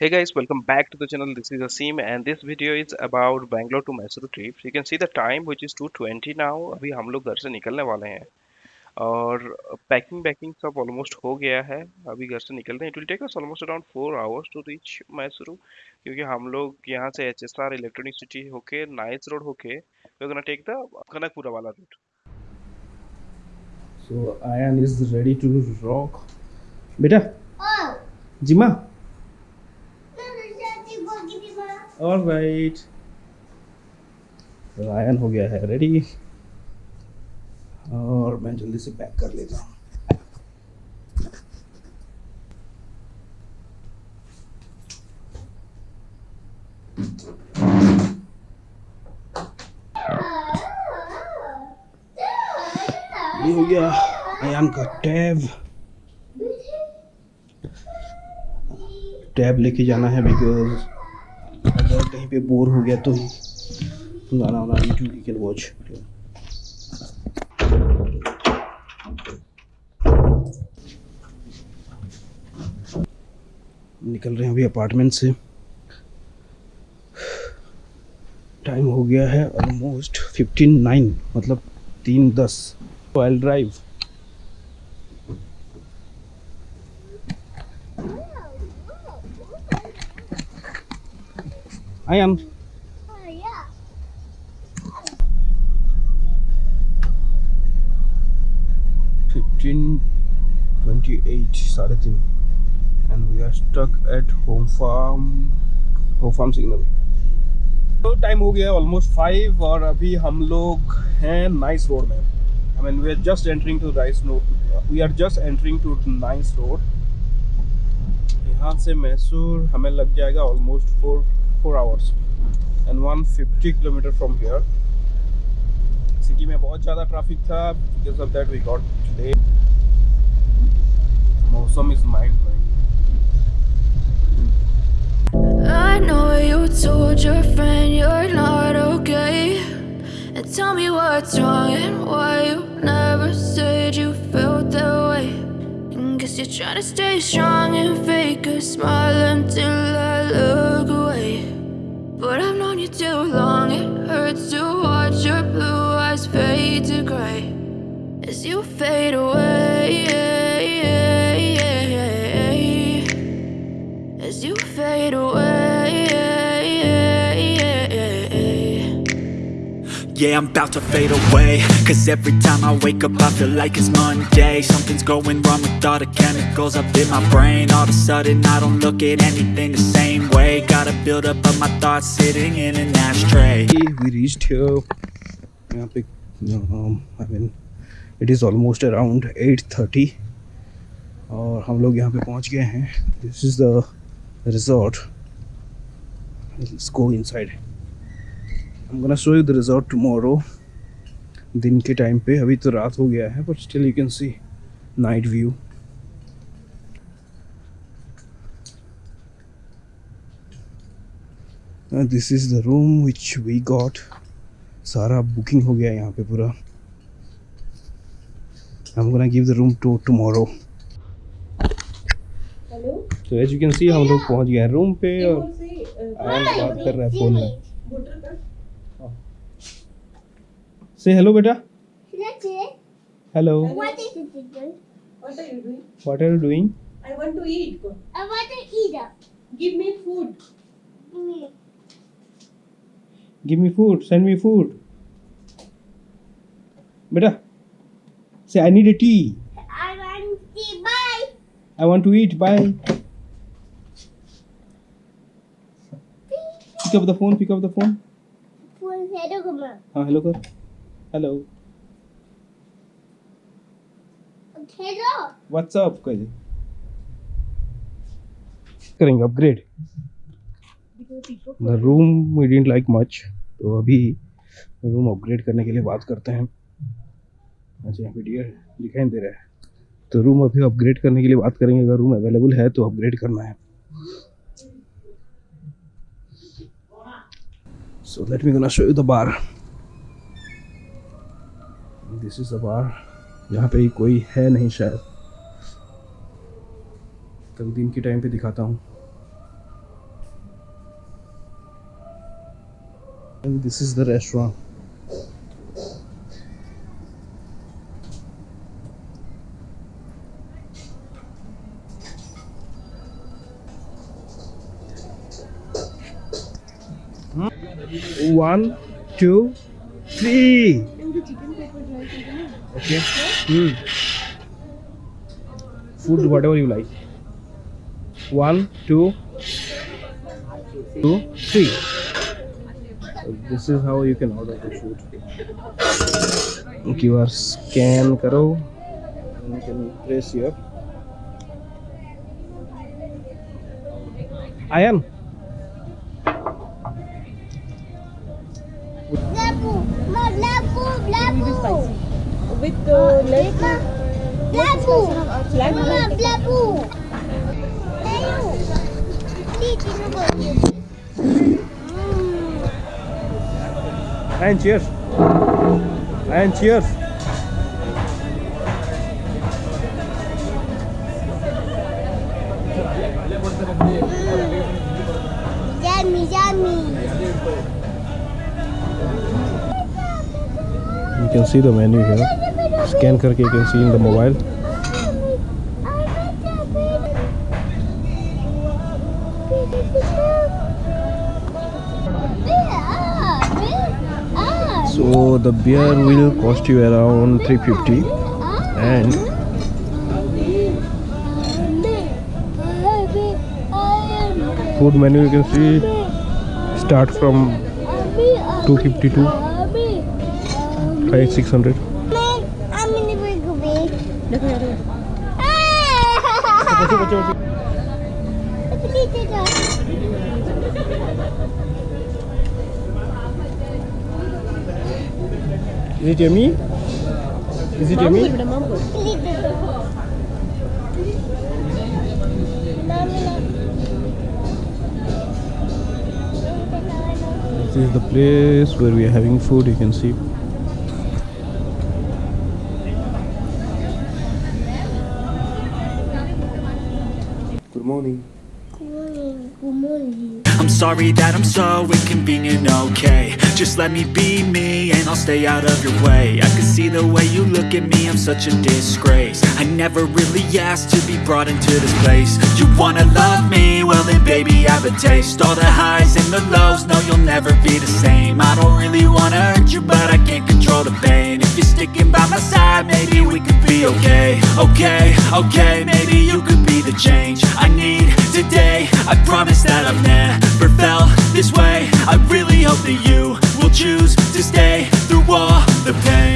Hey guys, welcome back to the channel. This is Asim and this video is about Bangalore to Mysuru trip. You can see the time which is 2:20 now. अभी हम लोग घर से निकलने वाले हैं और पैकिंग बैकिंग सब ऑलमोस्ट हो गया है अभी घर से निकलते हैं it will take us almost around four hours to reach Mysuru क्योंकि हम लोग यहाँ से H S R electronic city होके नाइस रोड होके वी टेक द कनकपुरा वाला route So Ayan is ready to rock. बेटा जिमा राइट तो आयन हो गया है रेडी और मैं जल्दी से पैक कर लेता हूँ। हो गया अयान का टैब टैब लेके जाना है बिकॉज़ कहीं पे बोर हो गया तो गाना वाना यूट्यूब कैन वॉच निकल रहे हैं अभी अपार्टमेंट से। टाइम हो गया है ऑलमोस्ट फिफ्टीन नाइन मतलब तीन दस। I drive fifteen twenty eight साढ़े तीन. And we are stuck at home farm home farm signal तो टाइम हो गया ऑलमोस्ट फाइव और अभी हम लोग हैं नाइस रोड में. I mean we are just entering to NICE we are just entering to NICE road यहाँ से मैसूर हमें लग जाएगा almost four four hours and one fifty kilometre from here city में बहुत ज़्यादा ट्रैफिक था because of that we got late मौसम is mind blowing I know you told your friend you're not okay. And tell me what's wrong and why you never said you felt that way. And guess you're trying to stay strong and fake a smile until I look away. But I've known you too long, it hurts to watch your blue eyes fade to gray as you fade away. As you fade away. Yeah, I'm about to fade away Cause every time I wake up I feel like it's Monday Something's going wrong with all the chemicals up in my brain All of a sudden I don't look at anything the same way Gotta build up of my thoughts sitting in an ashtray we reached here um, I mean it is almost around 8:30 और हम लोग यहाँ पे पहुँच गए हैं this is the resort let's go inside I'm gonna show you the resort tomorrow दिन के टाइम पे अभी तो रात हो गया है but still you can see night view this is the room which we got सारा बुकिंग हो गया यहाँ पे पूरा। हम gonna give the room to tomorrow तो एज यू कैन सी हम लोग पहुँच गए रूम पे और uh, हाँ, बात हाँ, कर रहे हैं फ़ोन में। हाँ, से हेलो बेटा। Hello what are you doing I want to eat. I want to eat. Give me food. Give me food send me food बेटा से I need a T I want to buy. I want to eat bye pick up the phone pick up the phone For hello, Guma. हाँ hello कर hello Hello. WhatsApp कर करेंगे upgrade the room we didn't like much तो अभी room upgrade करने के लिए बात करते हैं। अच्छा डियर दिखाई दे रहा है। तो रूम अभी अपग्रेड करने के लिए बात करेंगे। अगर रूम अवेलेबल है तो अपग्रेड करना है। So let me gonna show you the bar this is the bar यहाँ पे कोई है नहीं शायद। कल दिन के टाइम पे दिखाता हूँ। And this is the restaurant. One two three. Okay. Hmm. food whatever you like. One two two three so this is how you can order the food QR scan karo and you can press here Ayan Labu, ma labu, labu. With the left Ma, labu. flag. Ma, labu. And cheers. And cheers. Yummy, yummy. You can see the menu here. Scan karke you can see in the mobile. So the beer will cost you around 350 and food menu you can see start from 252 5 600 is it yummy is it yummy this is the place where we are having food you can see. Good morning I'm sorry that I'm so inconvenient, okay. Just let me be me and I'll stay out of your way. I can see the way you look at me, I'm such a disgrace. I never really asked to be brought into this place. You wanna love me? Well then baby I have a taste. All the highs and the lows, no you'll never be the same. I don't really wanna hurt you but I can't control the pain. If you're sticking by my side Maybe we could be okay, okay, okay Maybe you could be the change I need today. I promise that I've never felt this way. I really hope that you will choose to stay through all the pain.